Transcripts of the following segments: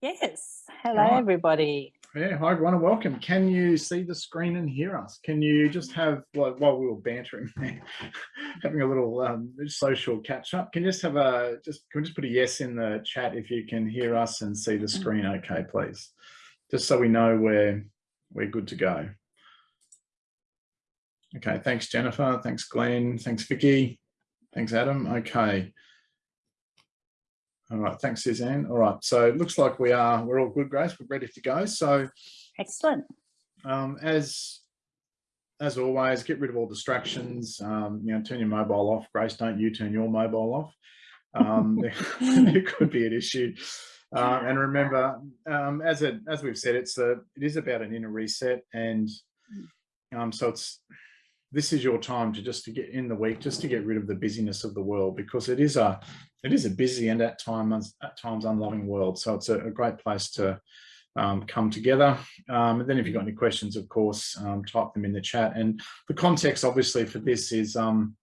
Yes. Hello, Right. everybody. Yeah, hi everyone and welcome. Can you see the screen and hear us? Can you just have, like, while we were bantering there, having a little um, social catch up, can you just have a, just, can we just put a yes in the chat if you can hear us and see the screen okay, please? Just so we know we're, we're good to go. Okay, thanks Jennifer, thanks Glenn, thanks Vicky, thanks Adam, okay. All right, thanks Suzanne. All right, so it looks like we are, we're all good, Grace, we're ready to go. So Excellent. um, as as always, get rid of all distractions. Um, you know, turn your mobile off. Grace, don't you turn your mobile off. Um, there, could be an issue. Uh, and remember, um, as it as we've said, it's a it is about an inner reset, and um, so it's this is your time to just to get in the week, just to get rid of the busyness of the world because it is a it is a busy and at times at times unloving world. So it's a, a great place to um, come together. Um, and then if you've got any questions, of course, um, type them in the chat. And the context obviously for this is um,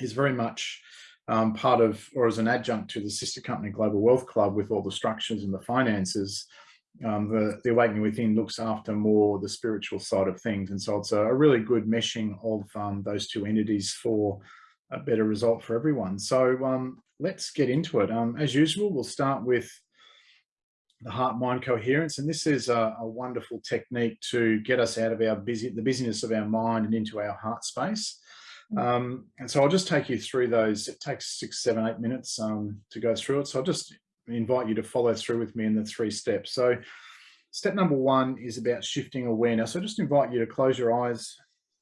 is very much um, part of or as an adjunct to the sister company Global Wealth Club with all the structures and the finances. Um, the, the Awakening Within looks after more the spiritual side of things. And so it's a, a really good meshing of those two entities for a better result for everyone. So um, let's get into it. Um, as usual, we'll start with the heart-mind coherence, and this is a, a, wonderful technique to get us out of our busy, the busyness of our mind and into our heart space. Mm. Um, and so I'll just take you through those. It takes six, seven, eight minutes um, to go through it. So I'll just invite you to follow through with me in the three steps. So step number one is about shifting awareness. So I just invite you to close your eyes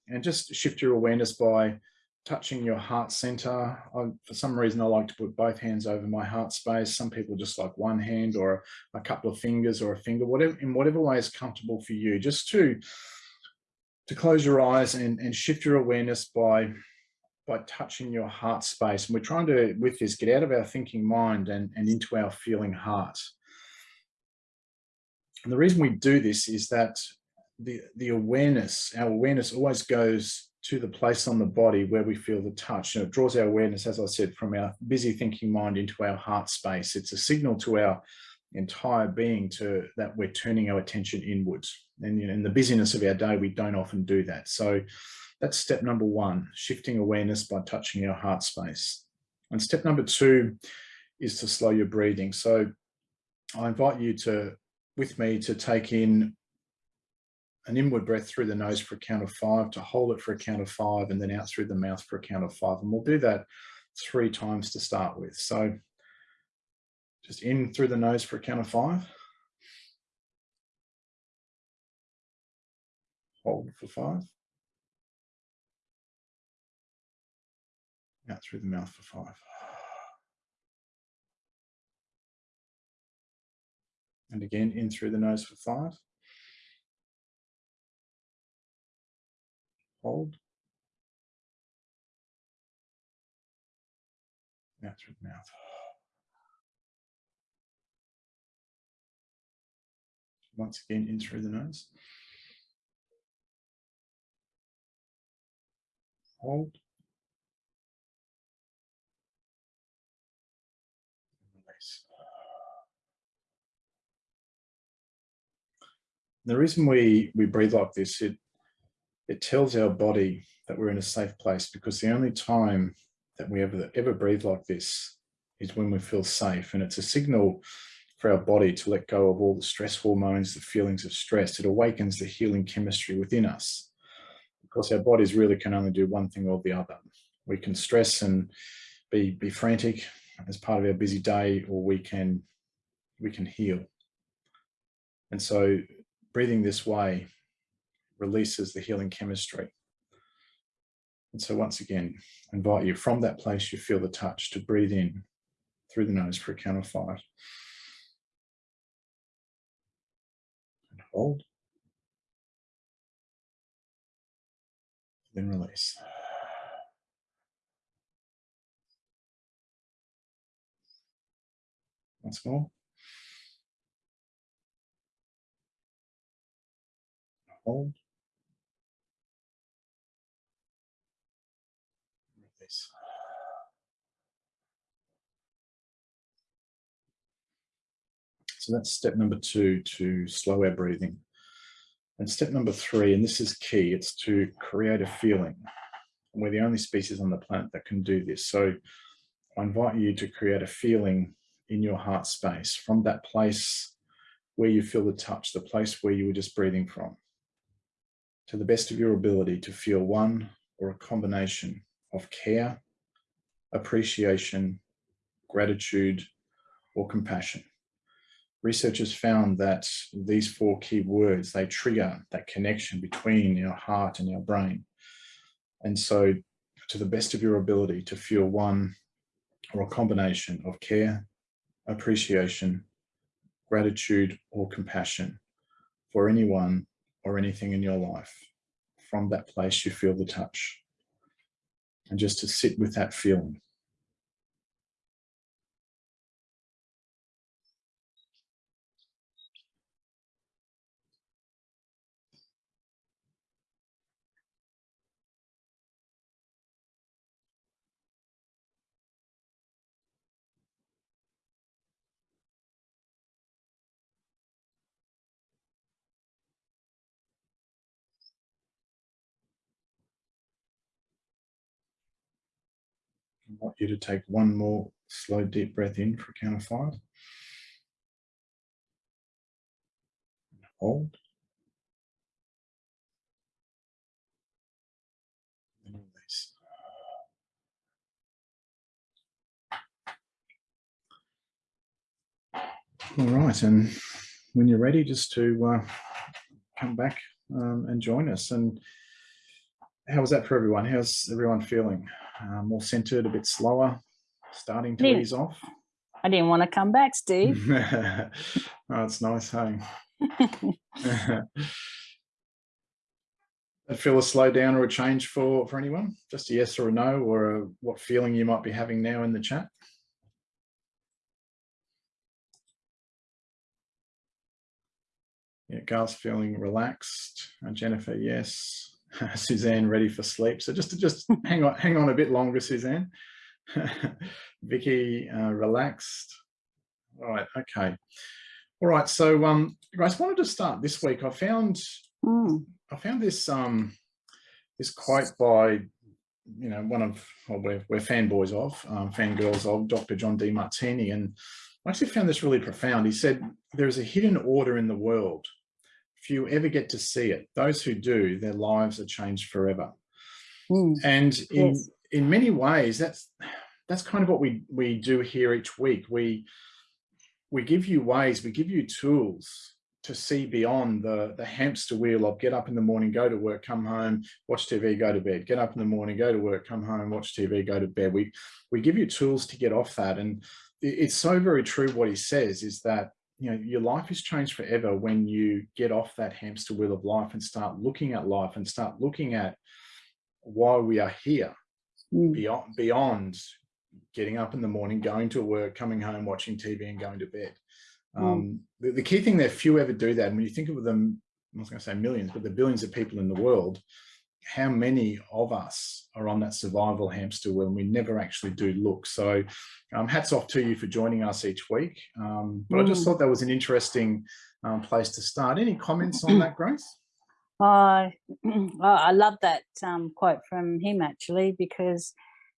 and just shift your awareness by touching your heart center. I, for some reason, I like to put both hands over my heart space. Some people just like one hand or a, a couple of fingers or a finger, whatever, in whatever way is comfortable for you, just to, to close your eyes and, and shift your awareness by, by touching your heart space. And we're trying to, with this, get out of our thinking mind and, and into our feeling heart. And the reason we do this is that the, the awareness, our awareness always goes to the place on the body where we feel the touch. And it draws our awareness, as I said, from our busy thinking mind into our heart space. It's a signal to our entire being to that we're turning our attention inwards. And you know, in the busyness of our day, we don't often do that. So that's step number one, shifting awareness by touching our heart space. And step number two is to slow your breathing. So I invite you to, with me, to take in an inward breath through the nose for a count of five, to hold it for a count of five, and then out through the mouth for a count of five. And we'll do that three times to start with. So just in through the nose for a count of five. Hold for five. Out through the mouth for five. And again, in through the nose for five. Hold. Out through mouth. Once again, in through the nose. Hold. The reason we, we breathe like this, it it tells our body that we're in a safe place because the only time that we ever, ever breathe like this is when we feel safe. And it's a signal for our body to let go of all the stress hormones, the feelings of stress. It awakens the healing chemistry within us because our bodies really can only do one thing or the other. We can stress and be, be frantic as part of our busy day, or we can, we can heal. And so breathing this way releases the healing chemistry. And so once again, invite you from that place you feel the touch to breathe in through the nose for a count of five. And hold. Then release. Once more. Hold. Release. So that's step number two, to slow our breathing. And step number three, and this is key, it's to create a feeling. We're the only species on the planet that can do this. So I invite you to create a feeling in your heart space from that place where you feel the touch, the place where you were just breathing from, to the best of your ability to feel one or a combination of care, appreciation, gratitude, or compassion. Researchers found that these four key words, they trigger that connection between our heart and our brain. And so to the best of your ability to feel one or a combination of care, appreciation, gratitude or compassion for anyone or anything in your life. From that place you feel the touch. And just to sit with that feeling. I want you to take one more slow deep breath in for a count of five. Hold. Release. All right, and when you're ready, just to uh, come back um, and join us. And how was that for everyone? How's everyone feeling? Uh, more centered, a bit slower, starting to ease off. I didn't want to come back, Steve. oh, it's nice, hey? That feel a slow down or a change for, for anyone? Just a yes or a no, or a, what feeling you might be having now in the chat? Yeah, Gar's feeling relaxed. Uh, Jennifer, yes. Suzanne ready for sleep. So just to just hang on, hang on a bit longer, Suzanne. Vicky, uh, relaxed. All right, okay. All right, so um, Grace, wanted to start this week. I found Mm, I found this um this quote by you know one of well, we're, we're fanboys of um, fangirls of Dr. John Demartini, and I actually found this really profound. He said, "There is a hidden order in the world. Few ever get to see it. Those who do, their lives are changed forever." mm, And in Yes. in many ways, that's that's kind of what we we do here each week. We we give you ways, we give you tools to see beyond the the hamster wheel of get up in the morning, go to work, come home, watch TV, go to bed. Get up in the morning, go to work, come home, watch TV, go to bed. We we give you tools to get off that, and it's so very true what he says is that you know your life is changed forever when you get off that hamster wheel of life and start looking at life and start looking at why we are here mm, beyond beyond getting up in the morning, going to work, coming home, watching TV and going to bed. Mm. Um, the, the key thing that few ever do that, and when you think of them, I was going to say millions, but the billions of people in the world, how many of us are on that survival hamster wheel and we never actually do look. So um, hats off to you for joining us each week. Um, but I just Mm. thought that was an interesting um, place to start. Any comments on that, Grace? I well, I love that um, quote from him actually because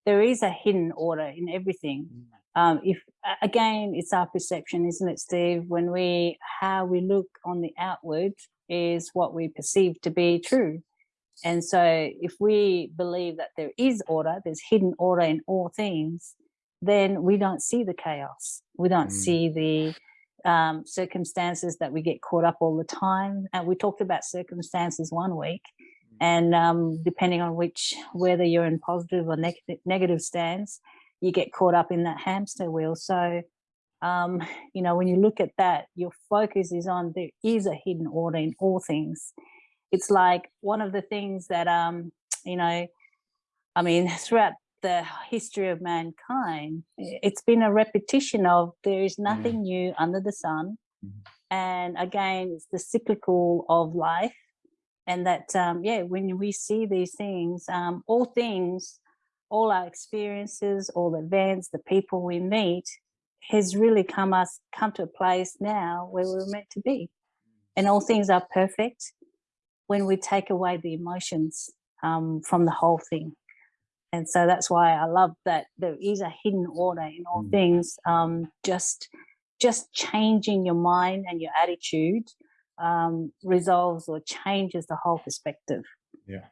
there is a hidden order in everything. Um, if again, it's our perception, isn't it, Steve? When we how we look on the outward is what we perceive to be true. And so, if we believe that there is order, there's hidden order in all things, then we don't see the chaos. We don't Mm. see the um, circumstances that we get caught up all the time. And we talked about circumstances one week, and um, depending on which, whether you're in positive or negative, negative stance, you get caught up in that hamster wheel. So, um, you know, when you look at that, your focus is on there is a hidden order in all things. It's like one of the things that, um, you know, I mean, throughout the history of mankind, it's been a repetition of there is nothing new under the sun. Mhm. And again, it's the cyclical of life. And that, um, yeah, when we see these things, um, all things, all our experiences, all the events, the people we meet, has really come us come to a place now where we're meant to be and all things are perfect when we take away the emotions um, from the whole thing and so that's why i love that there is a hidden order in all Mm. things um, just just changing your mind and your attitude um, resolves or changes the whole perspective Yeah,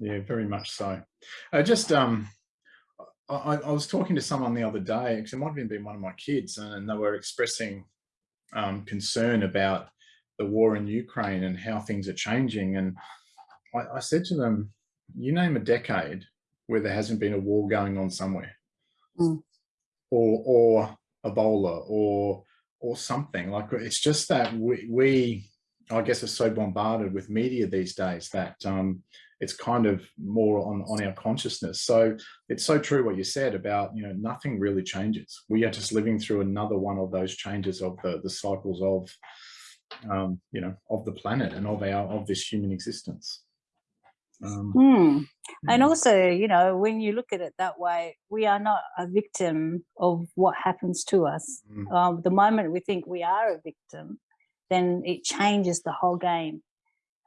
yeah, very much so. I just um, I, I was talking to someone the other day. Actually, it might have been one of my kids, and they were expressing um, concern about the war in Ukraine and how things are changing. And I, I said to them, "You name a decade where there hasn't been a war going on somewhere, Mm. or or Ebola, or or something like it's just that we, we I guess are so bombarded with media these days that um, it's kind of more on, on our consciousness. So it's so true what you said about, you know, nothing really changes. We are just living through another one of those changes of the, the cycles of, um, you know, of the planet and of our, of this human existence. Um, Hmm. And mm, also, you know, when you look at it that way, we are not a victim of what happens to us. mm, Um, the moment we think we are a victim, then it changes the whole game.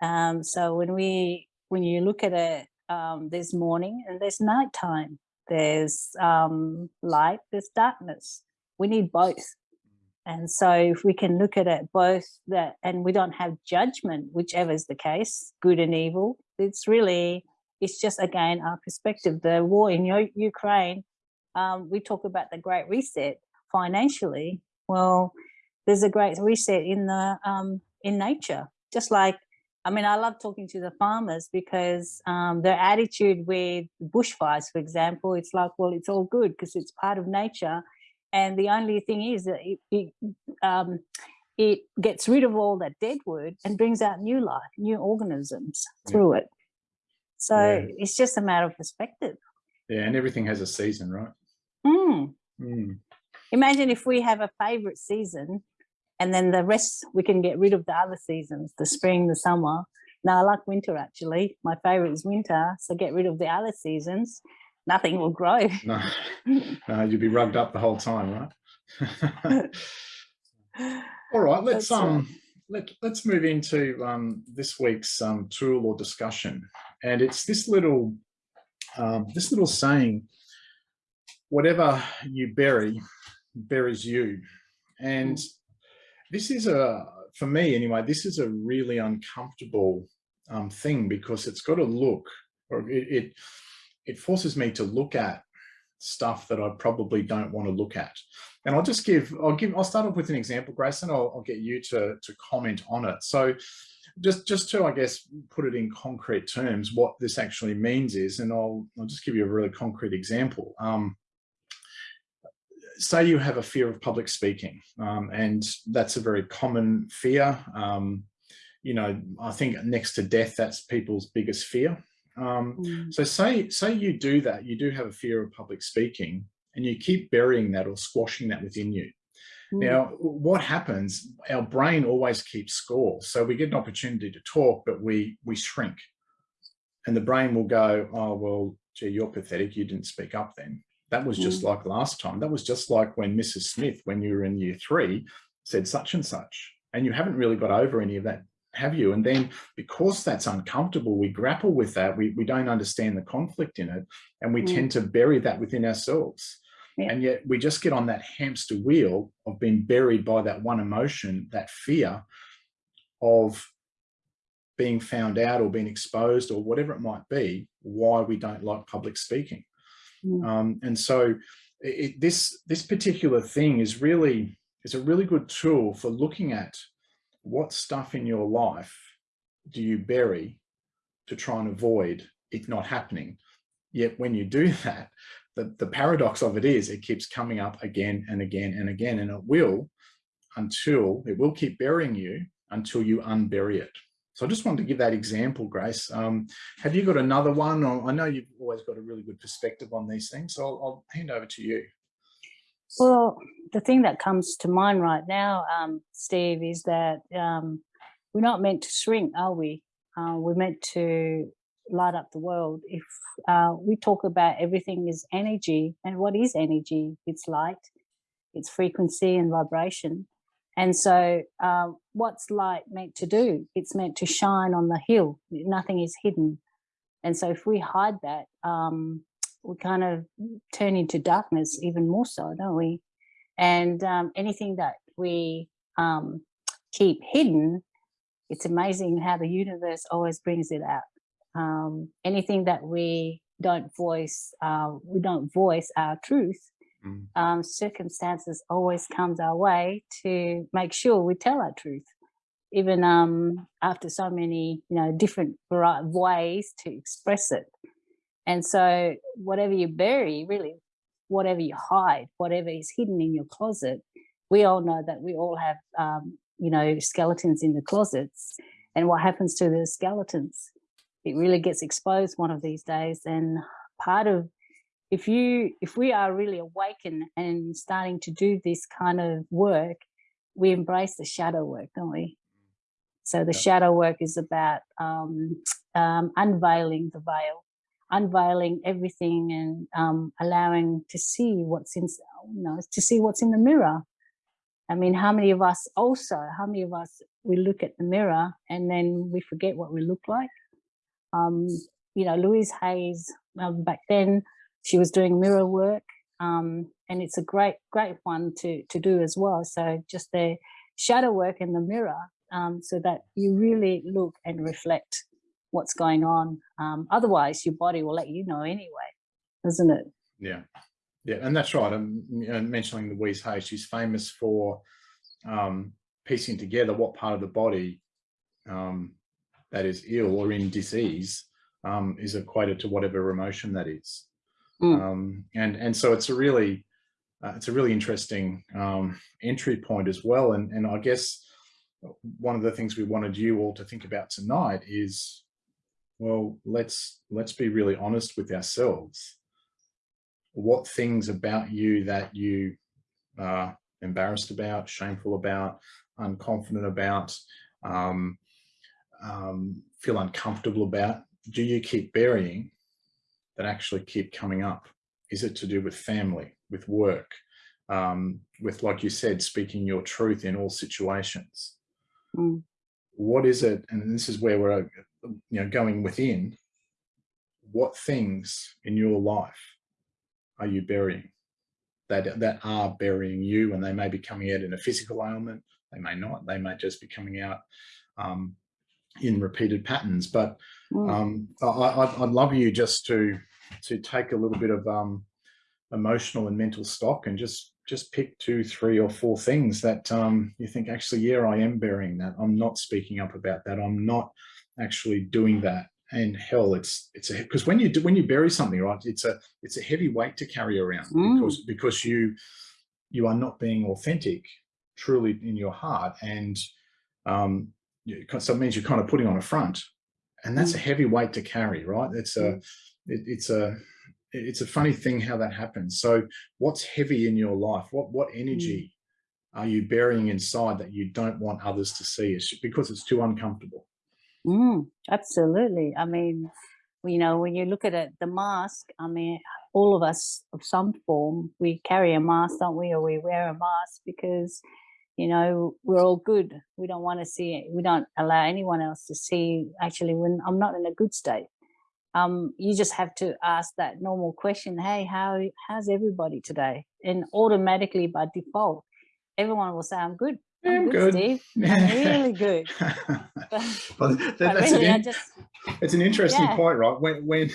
Um, so when we, when you look at it, um, there's morning and there's nighttime. There's um, light, there's darkness. We need both. And so if we can look at it both that, and we don't have judgment, whichever is the case, good and evil, it's really, it's just again, our perspective, the war in Ukraine, um, we talk about the great reset financially. Well, there's a great reset in the, um, in nature, just like, I mean, I love talking to the farmers because um, their attitude with bushfires, for example, it's like, well, it's all good because it's part of nature and the only thing is that it, it, um, it gets rid of all that dead wood and brings out new life, new organisms Yeah. through it. So Yeah. it's just a matter of perspective. yeah, and everything has a season, right? Mm. Mm, Imagine if we have a favorite season and then the rest we can get rid of the other seasons, the spring, the summer. Now I like winter actually. My favorite is winter. So get rid of the other seasons. Nothing will grow. no, no, you'd be rugged up the whole time, right? All right, let's That's um let let's move into um this week's um tool or discussion, and it's this little um this little saying, whatever you bury, buries you, and this is a for me anyway. This is a really uncomfortable um thing because it's got to look or it it, it forces me to look at stuff that I probably don't want to look at. And I'll just give, I'll give, I'll start off with an example, Grace, and I'll, I'll get you to, to comment on it. So just, just to, I guess, put it in concrete terms, what this actually means is, and I'll, I'll just give you a really concrete example. Um, say you have a fear of public speaking, um, and that's a very common fear. Um, you know, I think next to death, that's people's biggest fear. Um, Mm. so say say you do that, you do have a fear of public speaking, and you keep burying that or squashing that within you. Mm. Now, what happens? Our brain always keeps score. So we get an opportunity to talk, but we we shrink, and the brain will go, "Oh well, gee, you're pathetic. You didn't speak up then." That was just like last time. That was just like when Mrs. Smith, when you were in year three, said such and such, and you haven't really got over any of that, have you? And then because that's uncomfortable, we grapple with that. We we don't understand the conflict in it, and we Mm. tend to bury that within ourselves. Yeah. And yet we just get on that hamster wheel of being buried by that one emotion, that fear of being found out or being exposed or whatever it might be, why we don't like public speaking. Mm. Um, and so it, this this particular thing is really is a really good tool for looking at what stuff in your life do you bury to try and avoid it not happening. Yet when you do that, the, the paradox of it is it keeps coming up again and again and again, and it will until it will keep burying you until you unbury it. So I just wanted to give that example, Grace. Um, have you got another one? I know you've always got a really good perspective on these things, so I'll, I'll hand over to you. Well, the thing that comes to mind right now, um, Steve, is that um, we're not meant to shrink, are we? Uh, we're meant to light up the world. If uh, we talk about everything is energy, and what is energy? It's light. its frequency and vibration. And so um, what's light meant to do? It's meant to shine on the hill. Nothing is hidden. And so if we hide that, um, we kind of turn into darkness even more so, don't we? And um, anything that we um, keep hidden, it's amazing how the universe always brings it out. Um, anything that we don't voice, uh, we don't voice our truth, Mm. um, circumstances always comes our way to make sure we tell our truth, even um, after so many, you know, different ways to express it. And so whatever you bury, really, whatever you hide, whatever is hidden in your closet, we all know that we all have, um, you know, skeletons in the closets. And what happens to the skeletons? It really gets exposed one of these days. And part of if you if we are really awakened and starting to do this kind of work we embrace the shadow work don't we so the Yeah. shadow work is about um, um, unveiling the veil unveiling everything and um, allowing to see what's in you know to see what's in the mirror. I mean how many of us also how many of us we look at the mirror and then we forget what we look like? Um, you know louise hayes um, back then she was doing mirror work um, and it's a great great one to to do as well. So just the shadow work in the mirror um, so that you really look and reflect what's going on um, otherwise your body will let you know anyway isn't it Yeah, yeah, and that's right. And you know, mentioning Louise Hay, she's famous for um, piecing together what part of the body um, that is ill or in disease um, is equated to whatever emotion that is. Mm. Um, and and so it's a really uh, it's a really interesting um, entry point as well. And and I guess one of the things we wanted you all to think about tonight is, well, let's let's be really honest with ourselves what things about you that you are embarrassed about, shameful about, unconfident about, um, um, feel uncomfortable about, do you keep burying that actually keep coming up? Is it to do with family, with work, um, with, like you said, speaking your truth in all situations? Mm. What is it? And this is where we're, you know, going within. What things in your life are you burying that that are burying you and they may be coming out in a physical ailment they may not they may just be coming out um, in repeated patterns but Mm. um, I, I'd, I'd love you just to to take a little bit of um, emotional and mental stock and just just pick two three or four things that um, you think actually yeah I am burying that I'm not speaking up about that I'm not actually doing that. And hell it's it's a because when you do when you bury something right it's a it's a heavy weight to carry around Mm. because because you you are not being authentic truly in your heart. And um you, so it means you're kind of putting on a front. And that's a heavy weight to carry right? It's a it, it's a it's a funny thing how that happens. So what's heavy in your life? What what energy are you burying inside that you don't want others to see? It's because it's too uncomfortable Mm, absolutely. I mean, you know, when you look at it, the mask, I mean, all of us of some form, we carry a mask, don't we? Or we wear a mask because, you know, we're all good. We don't want to see it. We don't allow anyone else to see actually when I'm not in a good state. Um, you just have to ask that normal question, hey, how how's everybody today? And automatically by default, everyone will say, I'm good. I'm good, good." Really good. well, that- But that's an really, I in- just it's an interesting Yeah. point, right? When when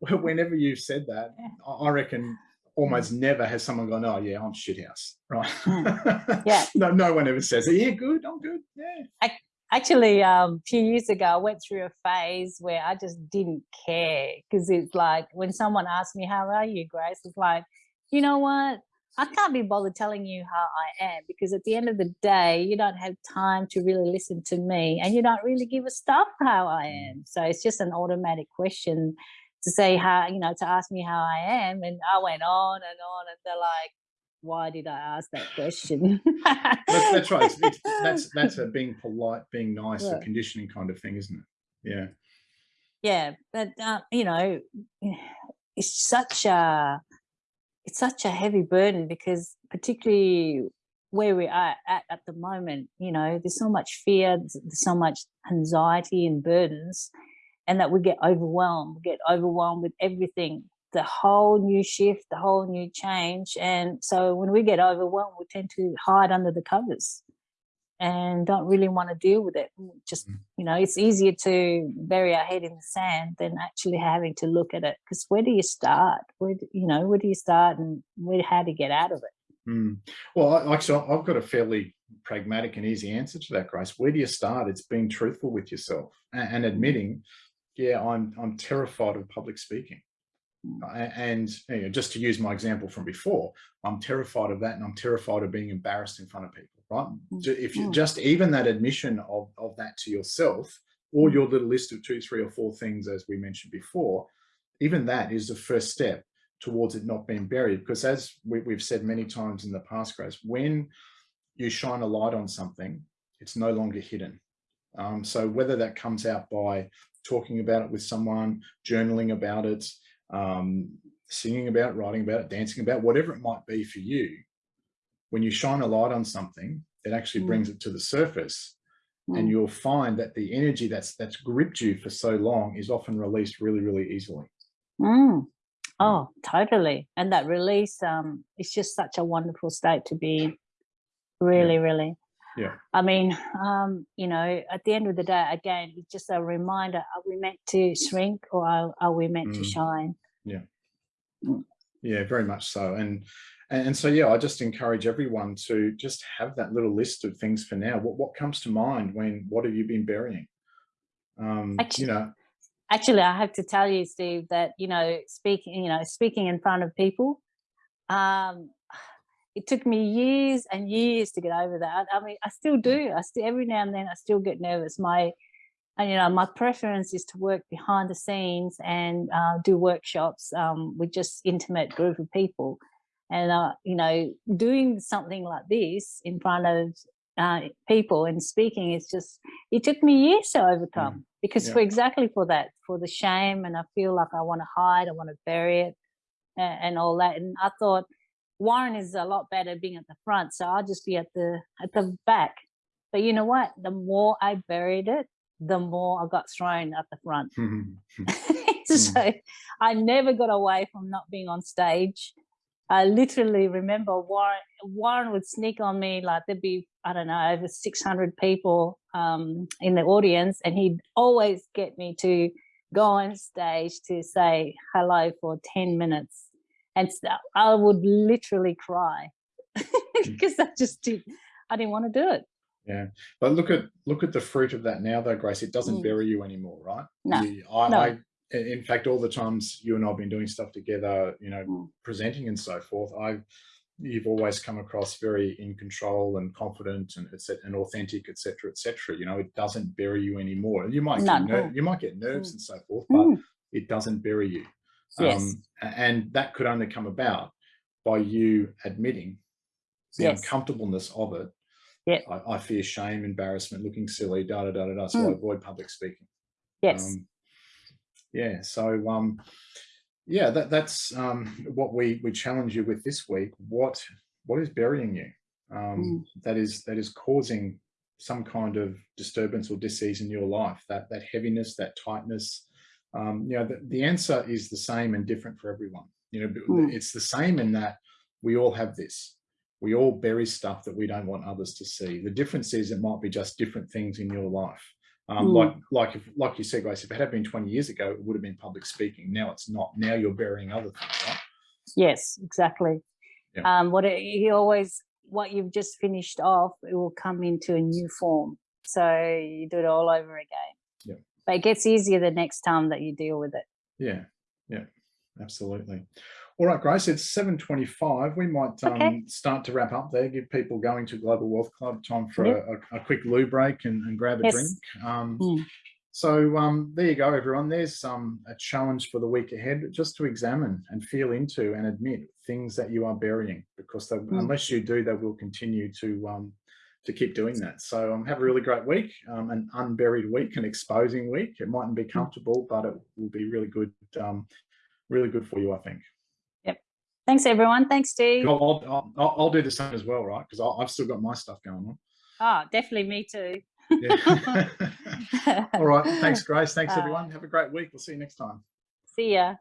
whenever you've said that, Yeah. I I reckon almost never has someone gone, "Oh yeah, I'm shithouse," right? Mm. Yeah. no, no one ever says, "Yeah, good, I'm good." Yeah, actually um, a few years ago i went through a phase where i just didn't care because it's like when someone asked me how are you grace it's like you know what i can't be bothered telling you how i am because at the end of the day you don't have time to really listen to me and you don't really give a stuff how i am so it's just an automatic question to say how you know to ask me how i am and i went on and on and they're like why did i ask that question that's, that's right. It's, it's, that's that's a being polite, being nice, a conditioning kind of thing, isn't it? Yeah. yeah but uh, you know it's such a it's such a heavy burden because particularly where we are at at the moment, you know, there's so much fear, there's so much anxiety and burdens, and that we get overwhelmed, we get overwhelmed with everything, the whole new shift, the whole new change. And so when we get overwhelmed, we tend to hide under the covers and don't really want to deal with it. Mm, Just, Mm. you know, it's easier to bury our head in the sand than actually having to look at it. Because where do you start? Where, do, you know, where do you start and where, how to get out of it? Mm. Well, I, actually, I've got a fairly pragmatic and easy answer to that, Grace. Where do you start? It's being truthful with yourself and, and admitting, yeah, I'm I'm terrified of public speaking. Mm. And you know, just to use my example from before, I'm terrified of that, and I'm terrified of being embarrassed in front of people. Right? Mm. If you Mm. just even that admission of of that to yourself, or Mm. your little list of two, three, or four things, as we mentioned before, even that is the first step towards it not being buried. Because as we, we've said many times in the past, Grace, when you shine a light on something, it's no longer hidden. Um, so whether that comes out by talking about it with someone, journaling about it, um, singing about it, writing about it, dancing about it, whatever it might be for you, when you shine a light on something, it actually Mm. brings it to the surface and Mm. you'll find that the energy that's that's gripped you for so long is often released really, really easily. Mm. Oh, totally. And that release, um, it's just such a wonderful state to be in. Really, really. Yeah. I mean, um, you know, at the end of the day, again, it's just a reminder, are we meant to shrink or are, are we meant to Mm. shine? Yeah, yeah, very much so. And and, so yeah, I just encourage everyone to just have that little list of things for now. What what comes to mind when what have you been burying? Um, you know, Actually, I have to tell you, Steve, that, you know, speaking, you know, speaking in front of people, um, it took me years and years to get over that. I mean, I still do. I still, every now and then, I still get nervous. My, and, you know, my preference is to work behind the scenes and uh, do workshops um, with just intimate group of people. And, uh, you know, doing something like this in front of uh, people and speaking is just, it took me years to overcome because Yeah. for exactly for that, for the shame. And I feel like I want to hide, I want to bury it and, and all that. And I thought Warren is a lot better being at the front. So I'll just be at the, at the back. But you know what? The more I buried it, the more I got thrown at the front. so I never got away from not being on stage. I literally remember Warren, Warren would sneak on me like there'd be, I don't know, over 600 people um, in the audience, and he'd always get me to go on stage to say hello for 10 minutes. And so I would literally cry because I just did, I didn't want to do it. yeah. But look at look at the fruit of that now, though, Grace. It doesn't Mm. bury you anymore, right? No, You- I, no. I, in fact, all the times you and I've been doing stuff together, you know, Mm. presenting and so forth, I, you've always come across very in control and confident and et cetera, and authentic, etc., etc. You know, it doesn't bury you anymore. You might Not get ner- you might get nerves Mm. and so forth, but Mm, it doesn't bury you. yes, Um, and that could only come about by you admitting the yes, uncomfortableness of it. Yeah. I, I fear shame, embarrassment, looking silly, da da da da da. So I Mm. avoid public speaking. yes. Um, yeah. So um, yeah, that that's um, what we we challenge you with this week. What what is burying you? Um, that is that is causing some kind of disturbance or disease in your life. That that heaviness, that tightness. Um, you know, the, the answer is the same and different for everyone. You know, Mm. it's the same in that we all have this. We all bury stuff that we don't want others to see. The difference is it might be just different things in your life. Um, Mm. Like like if, like you said, Grace, if it had been 20 years ago, it would have been public speaking. Now it's not. Now you're burying other things, right? Yes, exactly. Yeah. Um, what it, you always, what you've just finished off, it will come into a new form. So you do it all over again. Yeah. But it gets easier the next time that you deal with it. Yeah, yeah, absolutely. All right, Grace, it's 7.25. We might um, Okay. start to wrap up there, give people going to Global Wealth Club time for Yep. a, a, quick loo break and, and grab a Yes. drink. Um, Mm. So um, there you go, everyone. There's um, a challenge for the week ahead, just to examine and feel into and admit things that you are burying, because they, Mm. unless you do, they will continue to um, to keep doing that. So um, have a really great week, um, an unburied week, an exposing week. It mightn't be Mm. comfortable, but it will be really good, um, really good for you, I think. Thanks, everyone. Thanks, Steve. I'll, I'll, I'll, I'll do the same as well, right? Because I've still got my stuff going on. Ah, definitely me too. Yeah. All right. Thanks, Grace. Thanks, everyone. Have a great week. We'll see you next time. See ya.